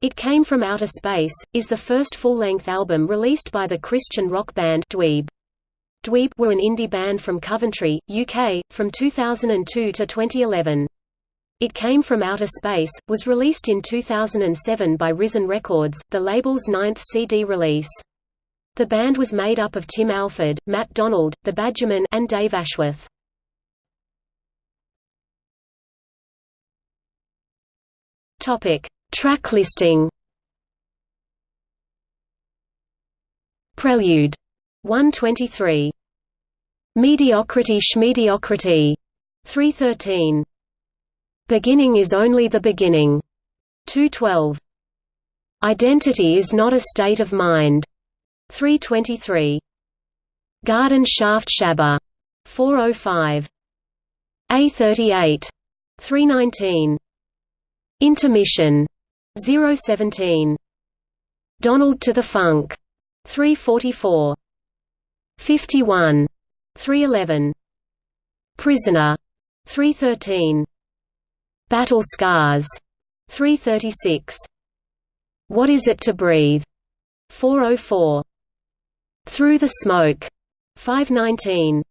It Came From Outer Space, is the first full-length album released by the Christian rock band Dweeb. Dweeb were an indie band from Coventry, UK, from 2002 to 2011. It Came From Outer Space, was released in 2007 by Risen Records, the label's ninth CD release. The band was made up of Tim Alford, Matt Donald, The Badgermen and Dave Ashworth. Topic Track listing. Prelude. 123 Mediocrity Schmediocrity. 313 Beginning is only the beginning. 212 Identity is not a state of mind. 323 Garden Shaft Shabba. 405 A38 319 Intermission 017. Donald to the Funk. 344. 51. 311. Prisoner. 313. Battle Scars. 336. What is it to breathe? 404. Through the Smoke. 519.